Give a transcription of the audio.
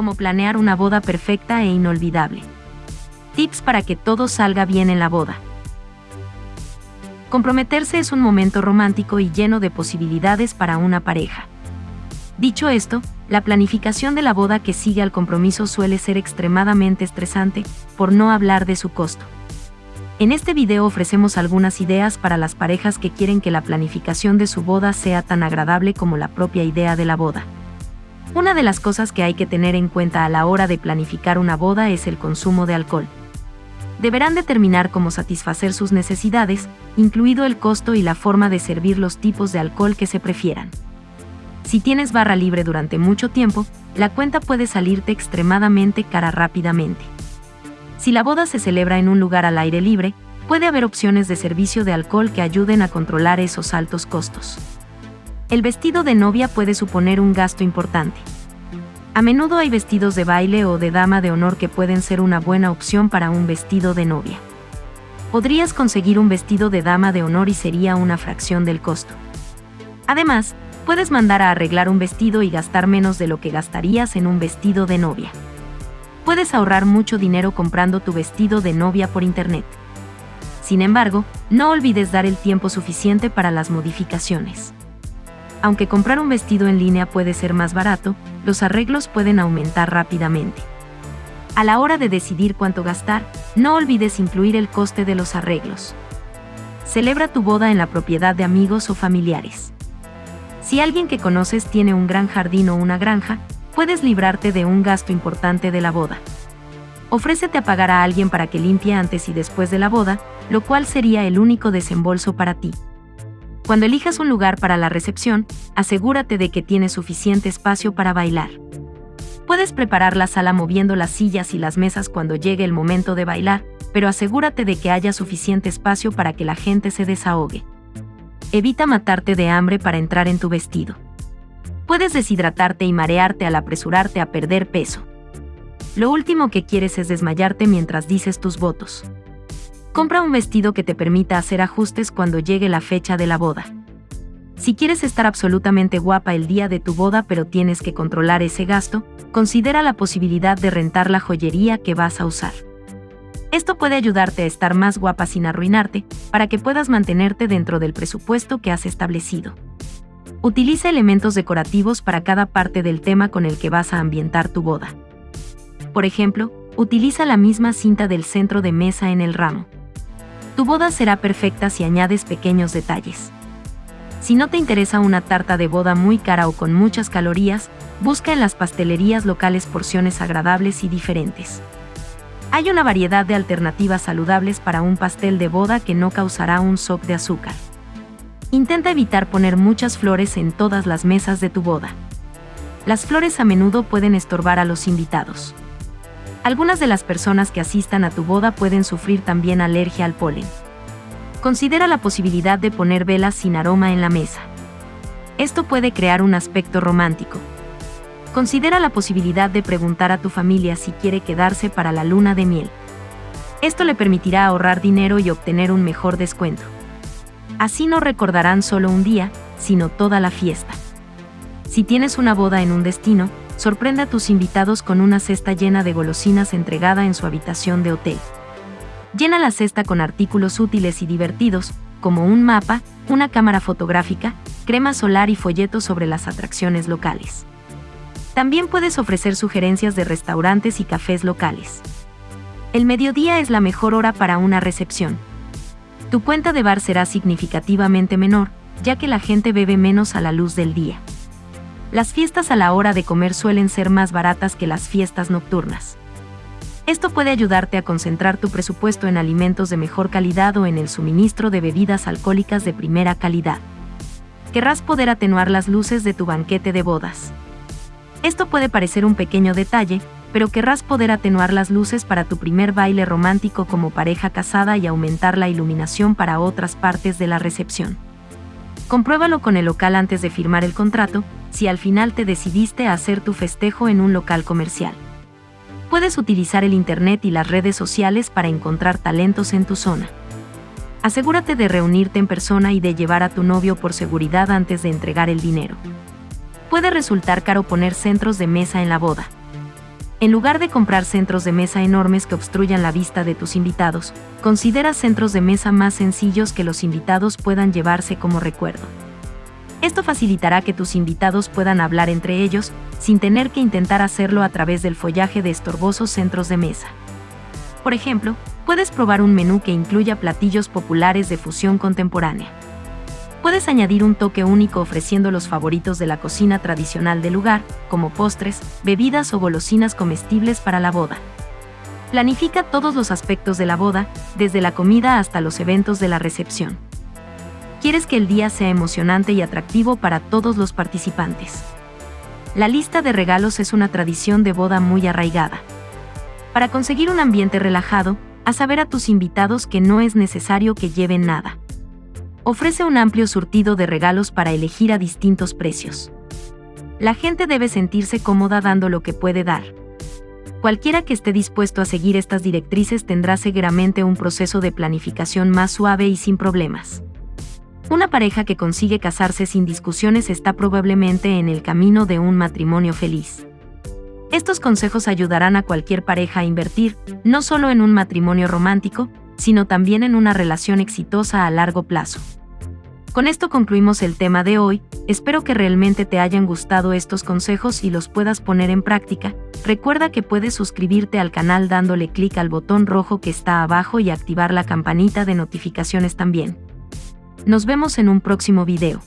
Cómo planear una boda perfecta e inolvidable. Tips para que todo salga bien en la boda. Comprometerse es un momento romántico y lleno de posibilidades para una pareja. Dicho esto, la planificación de la boda que sigue al compromiso suele ser extremadamente estresante, por no hablar de su costo. En este video ofrecemos algunas ideas para las parejas que quieren que la planificación de su boda sea tan agradable como la propia idea de la boda. Una de las cosas que hay que tener en cuenta a la hora de planificar una boda es el consumo de alcohol. Deberán determinar cómo satisfacer sus necesidades, incluido el costo y la forma de servir los tipos de alcohol que se prefieran. Si tienes barra libre durante mucho tiempo, la cuenta puede salirte extremadamente cara rápidamente. Si la boda se celebra en un lugar al aire libre, puede haber opciones de servicio de alcohol que ayuden a controlar esos altos costos. El vestido de novia puede suponer un gasto importante. A menudo hay vestidos de baile o de dama de honor que pueden ser una buena opción para un vestido de novia. Podrías conseguir un vestido de dama de honor y sería una fracción del costo. Además, puedes mandar a arreglar un vestido y gastar menos de lo que gastarías en un vestido de novia puedes ahorrar mucho dinero comprando tu vestido de novia por internet. Sin embargo, no olvides dar el tiempo suficiente para las modificaciones. Aunque comprar un vestido en línea puede ser más barato, los arreglos pueden aumentar rápidamente. A la hora de decidir cuánto gastar, no olvides incluir el coste de los arreglos. Celebra tu boda en la propiedad de amigos o familiares. Si alguien que conoces tiene un gran jardín o una granja, puedes librarte de un gasto importante de la boda. Ofrécete a pagar a alguien para que limpie antes y después de la boda, lo cual sería el único desembolso para ti. Cuando elijas un lugar para la recepción, asegúrate de que tienes suficiente espacio para bailar. Puedes preparar la sala moviendo las sillas y las mesas cuando llegue el momento de bailar, pero asegúrate de que haya suficiente espacio para que la gente se desahogue. Evita matarte de hambre para entrar en tu vestido puedes deshidratarte y marearte al apresurarte a perder peso. Lo último que quieres es desmayarte mientras dices tus votos. Compra un vestido que te permita hacer ajustes cuando llegue la fecha de la boda. Si quieres estar absolutamente guapa el día de tu boda pero tienes que controlar ese gasto, considera la posibilidad de rentar la joyería que vas a usar. Esto puede ayudarte a estar más guapa sin arruinarte, para que puedas mantenerte dentro del presupuesto que has establecido. Utiliza elementos decorativos para cada parte del tema con el que vas a ambientar tu boda. Por ejemplo, utiliza la misma cinta del centro de mesa en el ramo. Tu boda será perfecta si añades pequeños detalles. Si no te interesa una tarta de boda muy cara o con muchas calorías, busca en las pastelerías locales porciones agradables y diferentes. Hay una variedad de alternativas saludables para un pastel de boda que no causará un shock de azúcar. Intenta evitar poner muchas flores en todas las mesas de tu boda. Las flores a menudo pueden estorbar a los invitados. Algunas de las personas que asistan a tu boda pueden sufrir también alergia al polen. Considera la posibilidad de poner velas sin aroma en la mesa. Esto puede crear un aspecto romántico. Considera la posibilidad de preguntar a tu familia si quiere quedarse para la luna de miel. Esto le permitirá ahorrar dinero y obtener un mejor descuento. Así no recordarán solo un día, sino toda la fiesta. Si tienes una boda en un destino, sorprende a tus invitados con una cesta llena de golosinas entregada en su habitación de hotel. Llena la cesta con artículos útiles y divertidos, como un mapa, una cámara fotográfica, crema solar y folletos sobre las atracciones locales. También puedes ofrecer sugerencias de restaurantes y cafés locales. El mediodía es la mejor hora para una recepción tu cuenta de bar será significativamente menor, ya que la gente bebe menos a la luz del día. Las fiestas a la hora de comer suelen ser más baratas que las fiestas nocturnas. Esto puede ayudarte a concentrar tu presupuesto en alimentos de mejor calidad o en el suministro de bebidas alcohólicas de primera calidad. Querrás poder atenuar las luces de tu banquete de bodas. Esto puede parecer un pequeño detalle, pero querrás poder atenuar las luces para tu primer baile romántico como pareja casada y aumentar la iluminación para otras partes de la recepción. Compruébalo con el local antes de firmar el contrato, si al final te decidiste a hacer tu festejo en un local comercial. Puedes utilizar el Internet y las redes sociales para encontrar talentos en tu zona. Asegúrate de reunirte en persona y de llevar a tu novio por seguridad antes de entregar el dinero. Puede resultar caro poner centros de mesa en la boda En lugar de comprar centros de mesa enormes que obstruyan la vista de tus invitados, considera centros de mesa más sencillos que los invitados puedan llevarse como recuerdo. Esto facilitará que tus invitados puedan hablar entre ellos, sin tener que intentar hacerlo a través del follaje de estorbosos centros de mesa. Por ejemplo, puedes probar un menú que incluya platillos populares de fusión contemporánea. Puedes añadir un toque único ofreciendo los favoritos de la cocina tradicional del lugar, como postres, bebidas o golosinas comestibles para la boda. Planifica todos los aspectos de la boda, desde la comida hasta los eventos de la recepción. Quieres que el día sea emocionante y atractivo para todos los participantes. La lista de regalos es una tradición de boda muy arraigada. Para conseguir un ambiente relajado, haz saber a tus invitados que no es necesario que lleven nada ofrece un amplio surtido de regalos para elegir a distintos precios. La gente debe sentirse cómoda dando lo que puede dar. Cualquiera que esté dispuesto a seguir estas directrices tendrá seguramente un proceso de planificación más suave y sin problemas. Una pareja que consigue casarse sin discusiones está probablemente en el camino de un matrimonio feliz. Estos consejos ayudarán a cualquier pareja a invertir, no solo en un matrimonio romántico, sino también en una relación exitosa a largo plazo. Con esto concluimos el tema de hoy, espero que realmente te hayan gustado estos consejos y los puedas poner en práctica. Recuerda que puedes suscribirte al canal dándole clic al botón rojo que está abajo y activar la campanita de notificaciones también. Nos vemos en un próximo video.